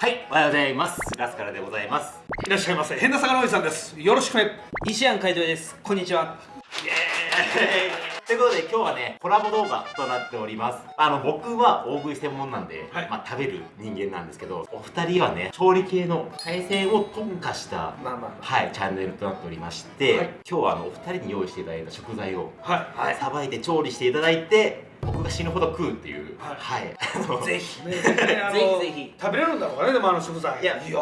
はい、おはようございます。ラスカルでございます。いらっしゃいませ。変な魚おじさんです。よろしくね。西安会長です。こんにちは。イエーイ。ということで今日はね、コラボ動画となっております。あの、僕は大食い専門なんで、はい。まあ食べる人間なんですけど、お二人はね、調理系の海鮮を特化した、まあまあまはい、チャンネルとなっておりまして、はい。今日はあの、お二人に用意していただいた食材を、はい。はい、さばいて調理していただいて、僕が死ぬほど食うっていう、ははい、あのぜひぜひ。ぜひ食べれるんだろうかねでもあの食材。いやいや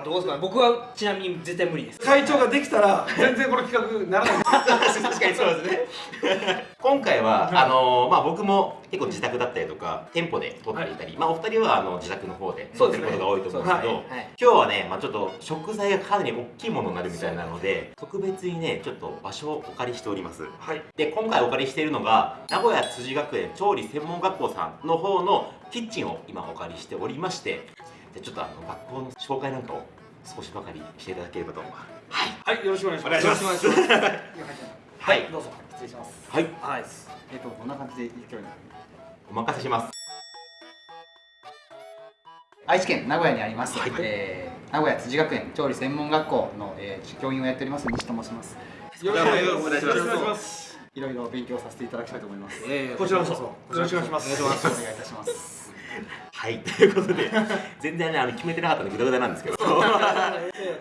ーどうですか？ね僕はちなみに絶対無理です。会長ができたら全然この企画にならない。確かにそうですね。今回は、はいあのまあ僕も結構自宅だったりとか店舗で撮っていたり、まあお二人はあの自宅の方で撮ってることが多いと思うんですけどそうですね。はい。今日はね、まあ、ちょっと食材がかなり大きいものになるみたいなので特別にねちょっと場所をお借りしております。はい。で今回お借りしているのが名古屋辻学園調理専門学校さんの方のキッチンを今お借りしておりましてでちょっとあの学校の紹介なんかを少しばかりしていただければと。はい。はいよろしくお願いします。お願いしますよろしくお願いします。はい。どうぞ失礼します。はい。はいえっと、こんな感じで勢いにお任せします。愛知県名古屋にあります、はい。えー名古屋辻学園調理専門学校の、えー教員をやっております西と申しますよろしくお願いしますいろいろ勉強させていただきたいと思いますえこちらこそよろしくお願いしますよろしくお願いいたしますはい、ということで、全然ね、あの決めてなかったので、ぐだぐだなんですけど、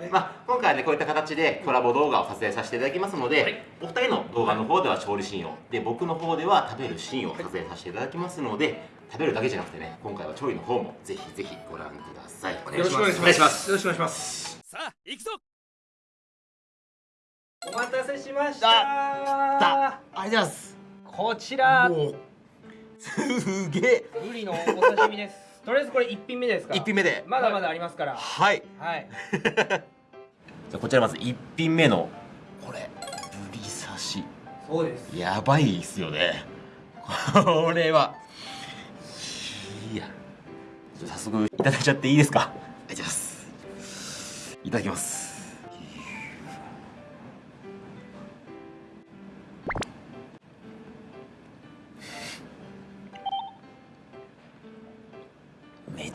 まあ、今回はね、こういった形でコラボ動画を撮影させていただきますので、お二人の動画の方では調理シーンを、で、僕の方では食べるシーンを撮影させていただきますので、食べるだけじゃなくてね、今回は調理の方もぜひぜひご覧ください。およろしくお願いします。お願いします。よろしくお願いします。さあ行くぞ。お待たせしました。ありがとうございます。こちら。もう、すげえ。ブリのお刺身ですとりあえずこれ一品目ですか？一品目で。まだまだありますから。はい。はい。じゃあこちらまず一品目の、これ、ブリ刺し。そうです。やばいっすよね。これは。いや。じゃあ早速いただいちゃっていいですか？いただきます。いただきます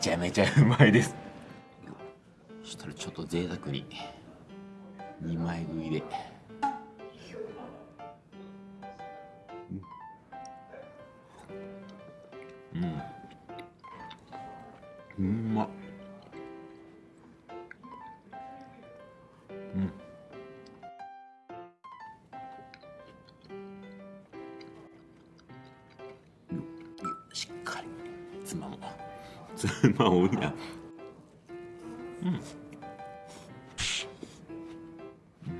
ちゃめちゃうまいです。そしたらちょっと贅沢に。2枚食いで。うん。うん。まっ。うん。しっかり。つまもうつまむん。やうん。うん。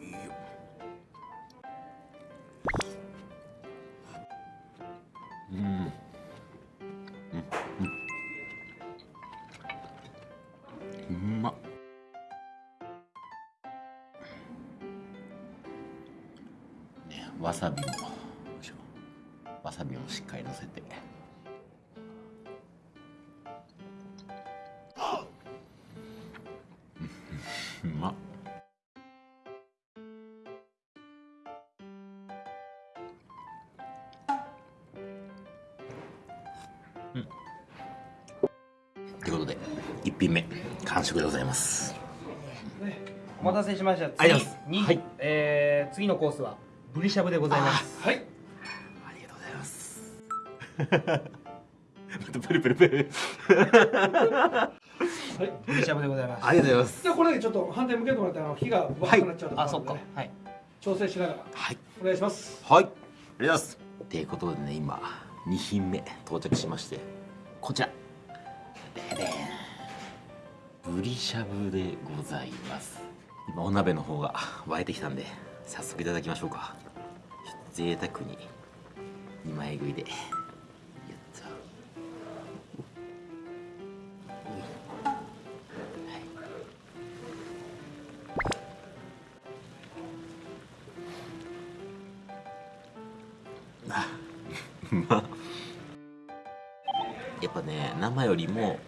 いいようん。うん。うん。うまっねわさびもわさびもしっかりのせて。うんうまっということで一品目完食でございます。お待たせしました。次にはいえー次のコースはブリしゃぶでございます。はいまたプルプルプル。はいブリしゃぶでございます。ありがとうございます。じゃあこれだけちょっと反対向けてもらってあの火がバカくなっちゃうとこあそっか。はい。調整しながら。はい。お願いします。はい。ありがとうございます。ということでね今2品目到着しまして。こちら。ででん。ぶりしゃぶでございます。今お鍋の方が沸いてきたんで早速いただきましょうか。贅沢に2枚食いで やっぱね生よりも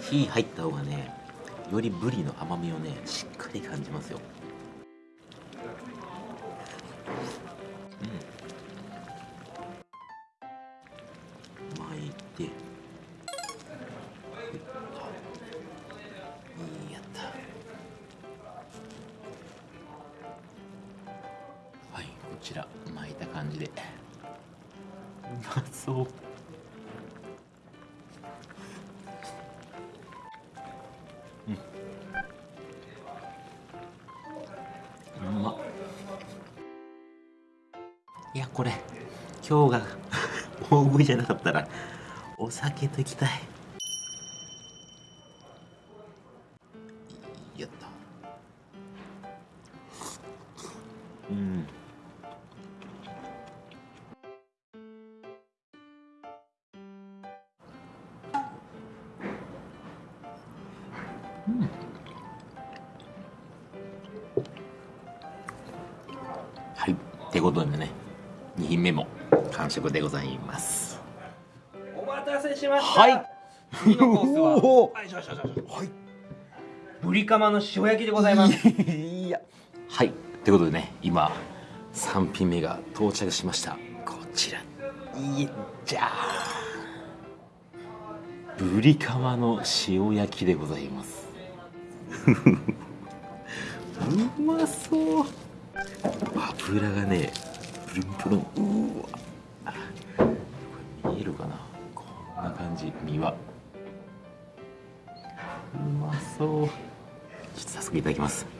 火入った方がねよりブリの甘みをねしっかり感じますよ。まそう。ん。うま。いやこれ今日が大食いじゃなかったらお酒といきたい。はい。ってことでね2品目も完食でございます。お待たせしました。はい。次のコースは。いしょしょしょしょはい。ブリカマの塩焼きでございます。いや。はい。ということでね今3品目が到着しました。こちら。いいじゃあブリカマの塩焼きでございますうまそう。油がねプルンプルン。うわ見えるかな？こんな感じ。身は。うまそう。ちょっと早速いただきます。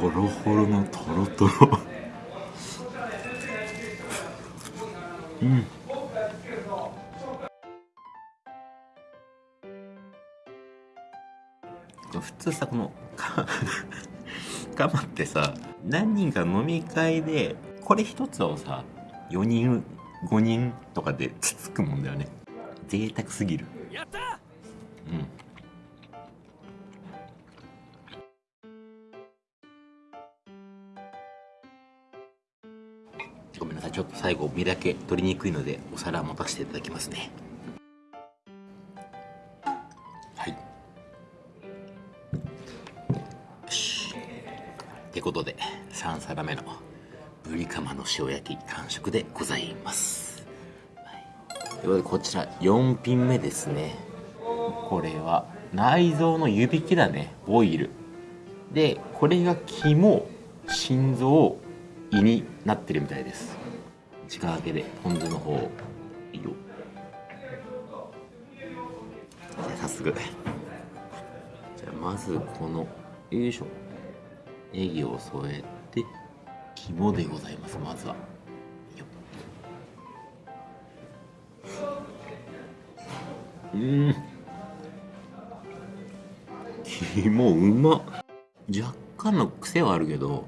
ホロホロのトロトロ。うん。普通さこのか カマってさ何人か飲み会でこれ一つをさ4人5人とかでつつくもんだよね。贅沢すぎる。やったうんょっと最後身だけ取りにくいのでお皿持たせていただきますね。はい。よし。ってことで3皿目のブリカマの塩焼き完食でございます、ということでこちら4品目ですね。これは内臓の湯引きだねボイル。でこれが肝心臓胃になってるみたいです。時間明けでポン酢の方いいよじゃあ早速。じゃあまずこのよいしょ。ネギを添えて肝でございますまずは。うん。肝うまっ。若干の癖はあるけど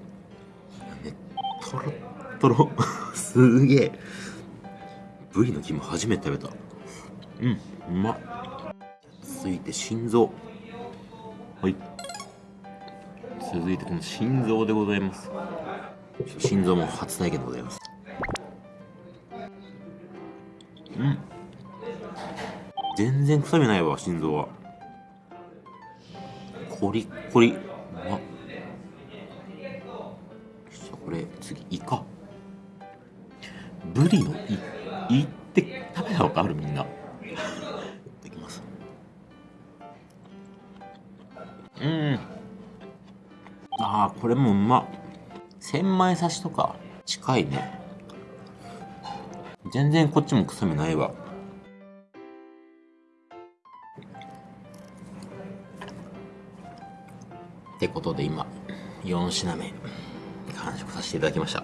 ねとろっとろすげえ。ブリの肝初めて食べた。うんうま。っ続いて心臓。はい。続いてこの心臓でございます。心臓も初体験でございます。うん。全然臭みないわ心臓は。コリッコリ。うま。っこれ次イカ。ブリの胃胃って食べたことあるみんな。いきます。うん。ああこれもうま。っ千枚刺しとか近いね。全然こっちも臭みないわ。ってことで今4品目完食させていただきました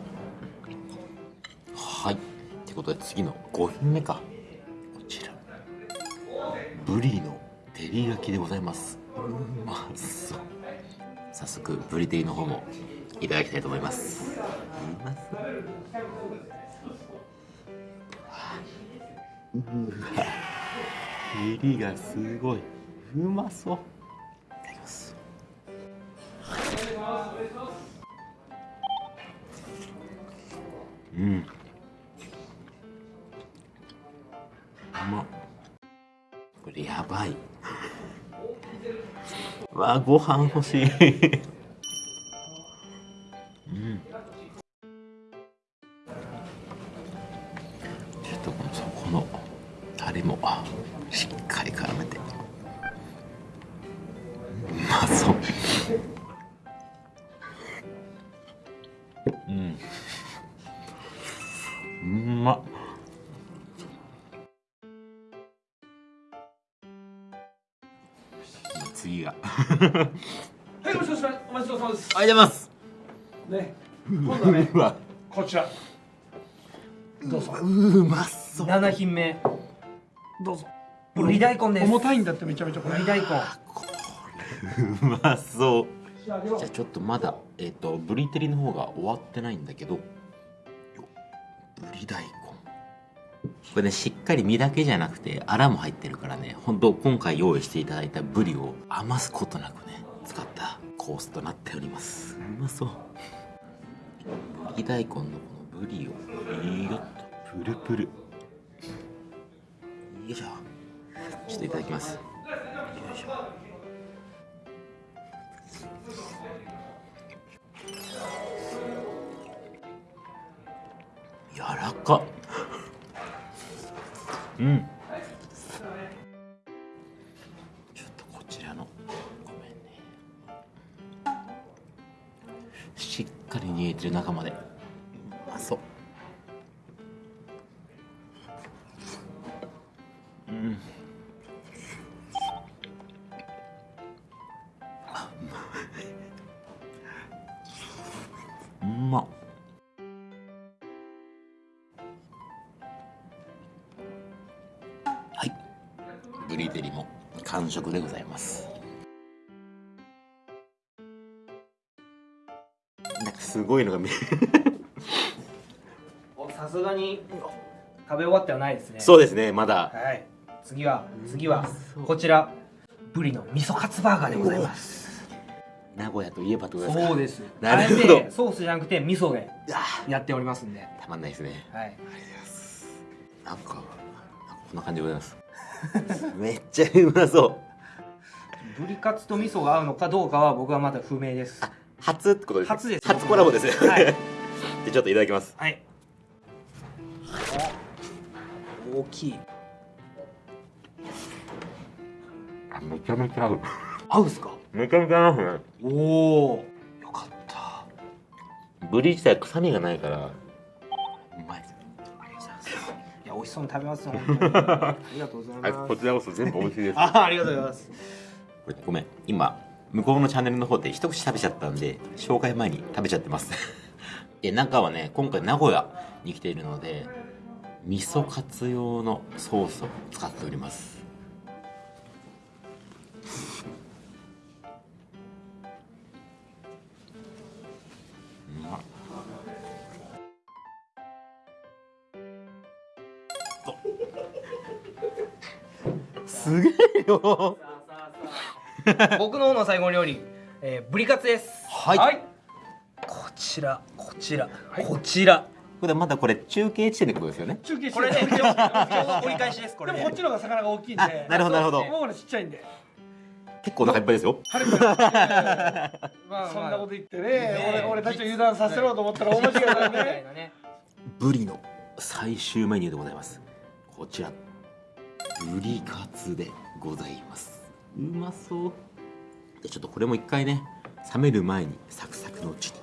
はい。ってことで次の5品目か。こちら。ブリの照り焼きでございます。うまそう。早速ブリ照りの方もいただきたいと思います。うまそううわ。照りがすごい。うまそう。いただきます。うんやばい。わあご飯欲しい。まです。ね。今度はね こちら。どうぞ。うまそう。7品目。どうぞ。ぶり大根です重たいんだってめちゃめちゃこれ。ぶり大根うまそう。じゃあちょっとまだえっ、とブリ照りの方が終わってないんだけど。よブリ大根。これねしっかり身だけじゃなくてアラも入ってるからね。本当今回用意していただいたブリを余すことなくね使ったコースとなっております。うまそう。ブリ大根のこのブリを。いいよっとプルプル。よいしょ。ちょっといただきます。よいしょ。柔らか。っうんかり煮えてる中までうまそううんあうまいうまっはい。ブリ照りも完食でございます。すごいのが見えおさすがに食べ終わってはないですね。そうですね、まだ。はい。次は次はこちら。ブリの味噌カツバーガーでございます。名古屋といえばとそうです。なるほど。ソースじゃなくて味噌であや。っておりますんで。ーたまんないですね。はい。なんか、なんかこんな感じでございます。めっちゃうまそう。ブリカツと味噌が合うのかどうかは僕はまだ不明です初ってことですね。初です。初コラボですね。はい。でちょっといただきます。はい。お大きい。あめちゃめちゃ合う。合うっすか？めちゃめちゃ合うね。おおよかった。ブリ自体臭みがないから、うまいです。ありがとうございます。いや美味しそうに食べますよ ありがとうございます。ちらこそ全部美味しいです。あありがとうございます。これごめん。今向こうのチャンネルの方で一口食べちゃったんで紹介前に食べちゃってます。で中はね今回名古屋に来ているので味噌カツ用のソースを使っております。うまっ。すげえよ 僕の方の最後の料理、えー、ブリカツです。はい。こちらこちら、こちら。これまだこれ中継地点ってことですよね？中継してこれねちょ折り返しですこれね。でもこっちの方が魚が大きいんで。あなるほどなるほど。僕のちっちゃいんで結構お腹いっぱいですよ。まあそんなこと言ってね。俺俺たちを油断させろうと思ったら大間違いね。ブリの最終メニューでございます。こちら。ブリカツでございますうまそう。でちょっとこれも一回ね冷める前にサクサクのうちに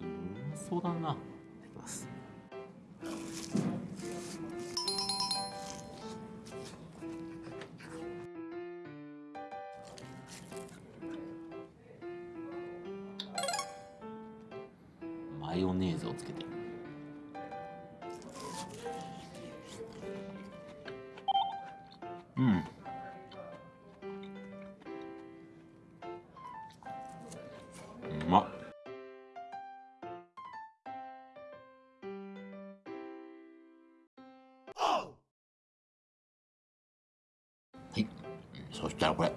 うまそうだな。いただきますはい。そしたらこれ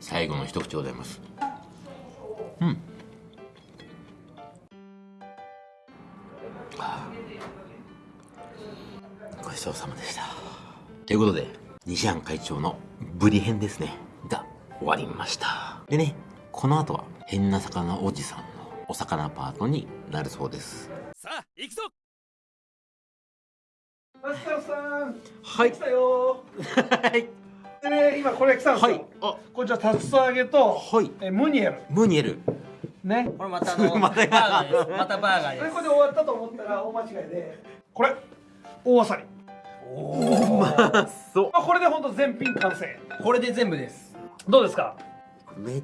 最後の一口でございます。うん。ごちそうさまでした。ということで西安会長のブリ編ですね。が終わりました。でねこの後は変な魚おじさんのお魚パートになるそうです。さあ行くぞ。マスターさんはい。来たよ はいでね今これ来たんですよ、はい。あ。こちら竜田揚げと、はい。えムニエル。ムニエル。ね。これまたあの またバーガーです。またバーガーです。これで終わったと思ったら大間違いでこれ大あさりあそう。まあこれで本当全品完成。これで全部です。どうですか？めっ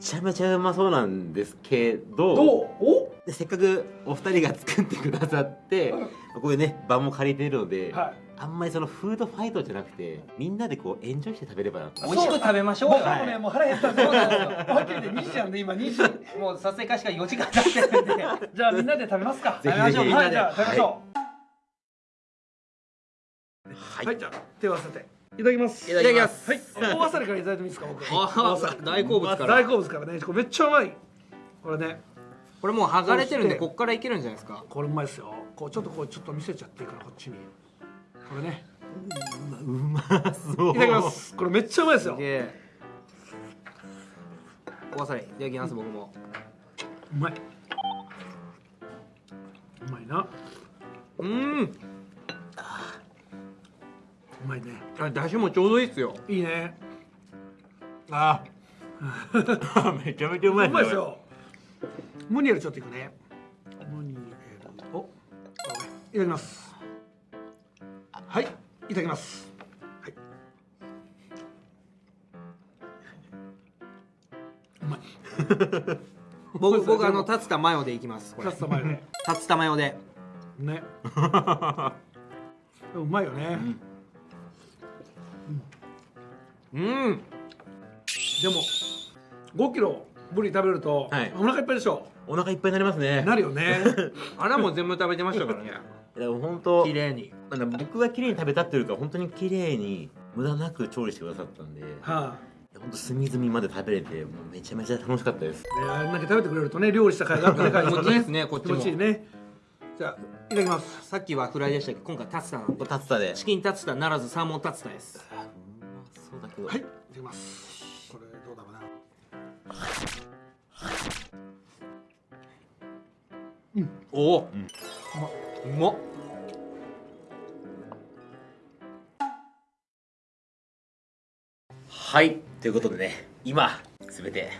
ちゃめちゃうまそうなんですけどどう？お？でせっかくお二人が作ってくださってこういうね場も借りてるので、はいあんまりそのフードファイトじゃなくてみんなでこうエンジョイして食べればなと美味しく食べましょうよ僕もね、もう腹減ったそうなんですよ。はっきり言って2時なんで、今2時。もう撮影開始から4時間経ってるんでじゃあみんなで食べますか。ぜひぜひ食べましょうはい、じゃあ食べましょう。はい、はい、じゃあ手を合わせて。いただきます。いただきますはい、大あさりからいただいてもいいですか、僕。あ大好物から大好物からね、これめっちゃうまい。これね、これもう剥がれてるんでこっからいけるんじゃないですかこれうまいですよ。こうちょっとこうちょっと見せちゃっていいからこっちに。これね、うまそういただきます。これめっちゃうまいですよ。でおわさりいただきます僕もうまい。うまいな。うんうまいね。あだしもちょうどいいっすよいいね。あ めちゃめちゃうまいうまいですよ。ムニエルちょっといくね。ムニエル。お、いただきます。はい、いただきます。はい。うまい。僕僕あの竜田マヨでいきますこれカツタマヨね。竜田マヨでね。うまいよね。うんでも5キロブリ食べると、はいお腹いっぱいでしょ。お腹いっぱいになりますねなるよね。穴も全部食べてましたからねでも本当綺麗に。僕が綺麗に食べたっていうか本当に綺麗に無駄なく調理してくださったんで。は本当隅々まで食べれてもうめちゃめちゃ楽しかったです。あ、ね、あれだけ食べてくれるとね、料理した甲斐があってね、ですねこっち気も持ちいいね。じゃあ、いただきます。さっきはフライでしたけど今回竜田なんでタツタで。チキン竜田ならずサーモン竜田です。あうまそうだけど。はい、いただきます。これどうだろうな。おお、んうまっはいということでね今全て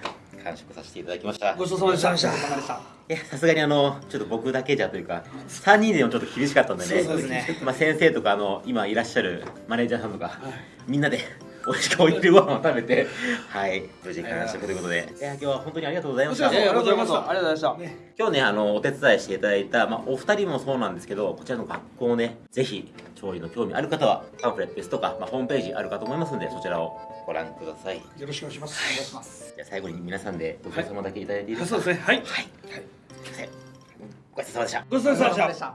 完食させていただきましたごちそうさまでした。ごちそうさまでした。いやさすがにあのちょっと僕だけじゃというか3人でもちょっと厳しかったんでねそうですねまあ、先生とかあの今いらっしゃるマネージャーさんとか、みんなで美味しくおいしいご飯を食べてはい無事完食ということで。いや今日は本当にありがとうございました。こちらこそこちらこそ。ありがとうございました、今日ねあのお手伝いしていただいた、まあ、お二人もそうなんですけどこちらの学校をねぜひ調理の興味ある方はパンフレットですとか、まあ、ホームページあるかと思いますのでそちらをご覧ください。よろしくお願いします。お願い。しますじゃあ最後に皆さんでごちそうさまだけいただいていいですか、そうですね。はい。はい、すい。ごちそうさまでした。ごちそうさまでし。た